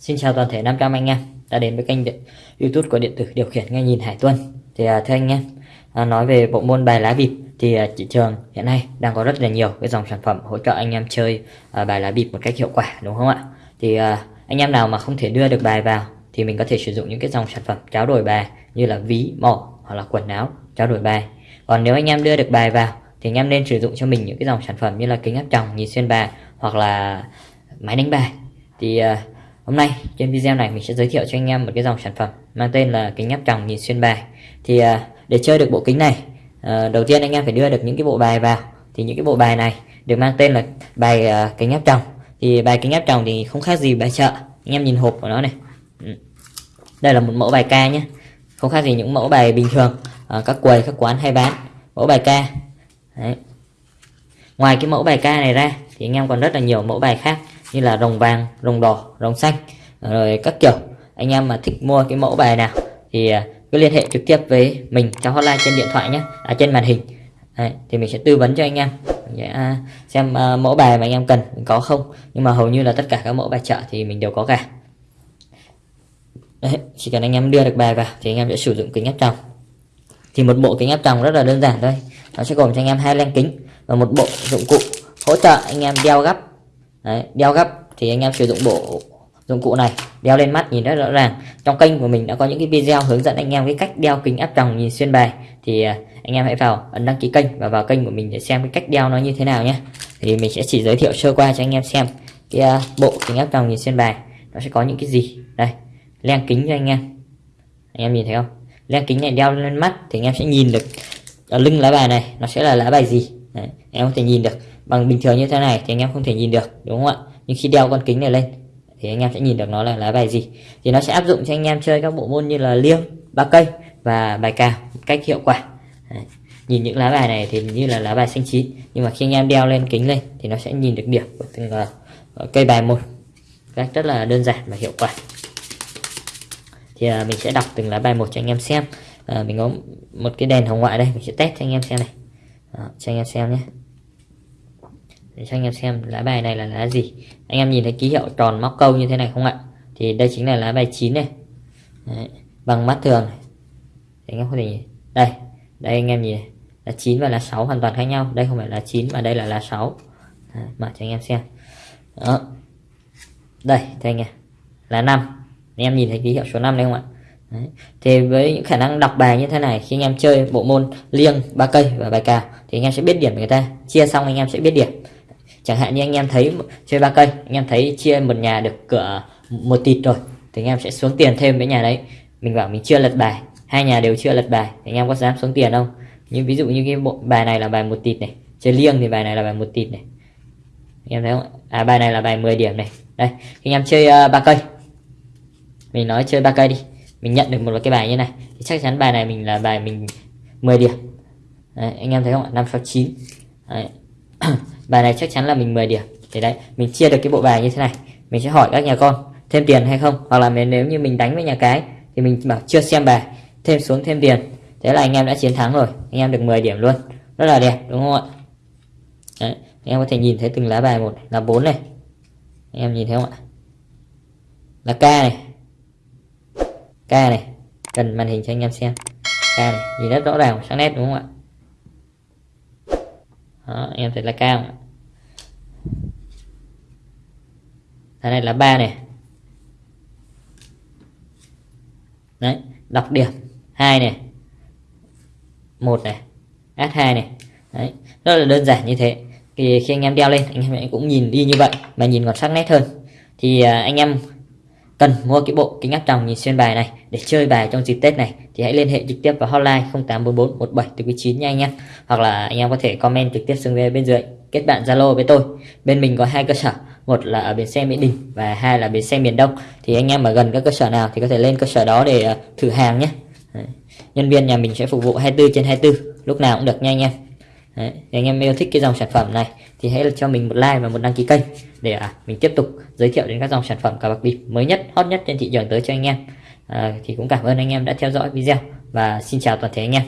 Xin chào toàn thể 500 anh em đã đến với kênh YouTube của điện tử điều khiển nghe nhìn Hải Tuân. Thì à, thưa anh em, à, nói về bộ môn bài lá bịp thì à, thị trường hiện nay đang có rất là nhiều cái dòng sản phẩm hỗ trợ anh em chơi bài lá bịp một cách hiệu quả đúng không ạ? Thì anh em nào mà không thể đưa được bài vào thì mình có thể sử dụng những cái dòng sản phẩm tráo đổi bài như là ví, mỏ hoặc là quần áo tráo đổi bài. Còn nếu anh em đưa được bài vào thì anh em nên sử dụng cho mình những cái dòng sản phẩm như là kính áp tròng, nhìn xuyên bài hoặc là máy đánh bài. Thì uh, Hôm nay trên video này mình sẽ giới thiệu cho anh em một cái dòng sản phẩm mang tên là kính áp tròng nhìn xuyên bài. Thì à, để chơi được bộ kính này, à, đầu tiên anh em phải đưa được những cái bộ bài vào. Thì những cái bộ bài này được mang tên là bài à, kính áp tròng. Thì bài kính áp tròng thì không khác gì bài chợ. Anh em nhìn hộp của nó này. Ừ. Đây là một mẫu bài ca nhé. Không khác gì những mẫu bài bình thường các quầy các quán hay bán. Mẫu bài ca. Đấy. Ngoài cái mẫu bài ca này ra thì anh em còn rất là nhiều mẫu bài khác như là rồng vàng rồng đỏ rồng xanh rồi các kiểu. Anh em mà thích mua cái mẫu bài nào thì à, cứ liên hệ trực tiếp với mình trong hotline trên điện thoại nhé à, trên màn hình. Đấy, thì mình sẽ tư vấn cho anh em. Sẽ à, xem uh, mẫu bài mà anh em cần có không. Nhưng mà hầu như là tất cả các mẫu bài chợ thì mình đều có cả. Đấy, chỉ cần anh em đưa được bài vào thì anh em sẽ sử dụng kính áp tròng. Thì một bộ kính áp tròng rất là đơn giản thôi. Nó sẽ gồm cho anh em hai len kính và một bộ dụng cụ hỗ trợ anh em đeo gấp Đấy, đeo gấp thì anh em sử dụng bộ dụng cụ này. Đeo lên mắt nhìn rất rõ ràng. Trong kênh của mình đã có những cái video hướng dẫn anh em cái cách đeo kính áp tròng nhìn xuyên bài. Thì à, anh em hãy vào ấn đăng ký kênh và vào kênh của mình để xem cái cách đeo nó như thế nào nhé. Thì mình sẽ chỉ giới thiệu sơ qua cho anh em xem cái à, bộ kính áp tròng nhìn xuyên bài nó sẽ có những cái gì. Đây len kính cho anh em. Anh em nhìn thấy không? Len kính này đeo lên mắt thì anh em sẽ nhìn được. Ở lưng lá bài này nó sẽ là lá bài gì? Đấy, em có thể nhìn được bằng bình thường như thế này thì anh em không thể nhìn được đúng không ạ? Nhưng khi đeo con kính này lên thì anh em sẽ nhìn được nó là lá bài gì. Thì nó sẽ áp dụng cho anh em chơi các bộ môn như là liêng ba cây và bài cào một cách hiệu quả. Đấy. nhìn những lá bài này thì như là lá bài xanh chín nhưng mà khi anh em đeo lên kính lên thì nó sẽ nhìn được điểm của từng uh, cây bài một cách rất là đơn giản và hiệu quả. Thì uh, mình sẽ đọc từng lá bài một cho anh em xem. Uh, mình có một cái đèn hồng ngoại đây mình sẽ test cho anh em xem này. Đó, cho anh em xem nhé để cho anh em xem lá bài này là lá gì. Anh em nhìn thấy ký hiệu tròn móc câu như thế này không ạ? Thì đây chính là lá bài 9 này. Đấy, bằng mắt thường này. anh em có thể nhìn. Đây đây anh em nhìn này. là 9 và là 6 hoàn toàn khác nhau. Đây không phải là 9 mà đây là lá 6 Đấy, mở cho anh em xem. Đó. Đây thì anh em. Là 5 anh em nhìn thấy ký hiệu số 5 đây không ạ? Đấy. Thì với những khả năng đọc bài như thế này khi anh em chơi bộ môn liêng ba cây và bài cào thì anh em sẽ biết điểm người ta. Chia xong anh em sẽ biết điểm chẳng hạn như anh em thấy chơi ba cây anh em thấy chia một nhà được cửa một tịt rồi thì anh em sẽ xuống tiền thêm với nhà đấy. Mình bảo mình chưa lật bài hai nhà đều chưa lật bài thì anh em có dám xuống tiền không? Như ví dụ như cái bộ bài này là bài một tịt này chơi liêng thì bài này là bài một tịt này. Anh em thấy không? À bài này là bài 10 điểm này. Đây anh em chơi uh, ba cây. Mình nói chơi ba cây đi mình nhận được một cái bài như này thì chắc chắn bài này mình là bài mình 10 điểm. Đấy, anh em thấy không ạ? Năm sáu chín bài này chắc chắn là mình 10 điểm. Thì đấy mình chia được cái bộ bài như thế này. Mình sẽ hỏi các nhà con thêm tiền hay không? Hoặc là nếu như mình đánh với nhà cái thì mình bảo chưa xem bài thêm xuống thêm tiền. Thế là anh em đã chiến thắng rồi. Anh em được 10 điểm luôn. Rất là đẹp đúng không ạ? Đấy, anh em có thể nhìn thấy từng lá bài một. Là bốn này. Anh em nhìn thấy không ạ? Là k này. K này. Cần màn hình cho anh em xem. K này. Nhìn rất rõ ràng sắc nét đúng không ạ? Đó, anh em thấy là cao đây này là ba này. Đấy, đọc điểm. Hai này. Một này. S 2 này. Đấy, rất là đơn giản như thế. Thì khi anh em đeo lên, anh em cũng nhìn đi như vậy mà nhìn còn sắc nét hơn. Thì à, anh em cần mua cái bộ kính áp tròng nhìn xuyên bài này để chơi bài trong dịp Tết này thì hãy liên hệ trực tiếp vào hotline 0844 17 9 nha anh em. Hoặc là anh em có thể comment trực tiếp xuống bên dưới, kết bạn Zalo với tôi. Bên mình có hai cơ sở một là ở bến xe Mỹ Đình và hai là bến xe miền Đông. Thì anh em ở gần các cơ sở nào thì có thể lên cơ sở đó để ờ, thử hàng nhé. Đấy. nhân viên nhà mình sẽ phục vụ 24 trên 24 lúc nào cũng được nha anh em. Đấy. anh em yêu thích cái dòng sản phẩm này thì hãy cho mình một like và một đăng ký kênh để à, mình tiếp tục giới thiệu đến các dòng sản phẩm cà bạc bịp mới nhất hot nhất trên thị trường tới cho anh em. À, thì cũng cảm ơn anh em đã theo dõi video và xin chào toàn thể anh em.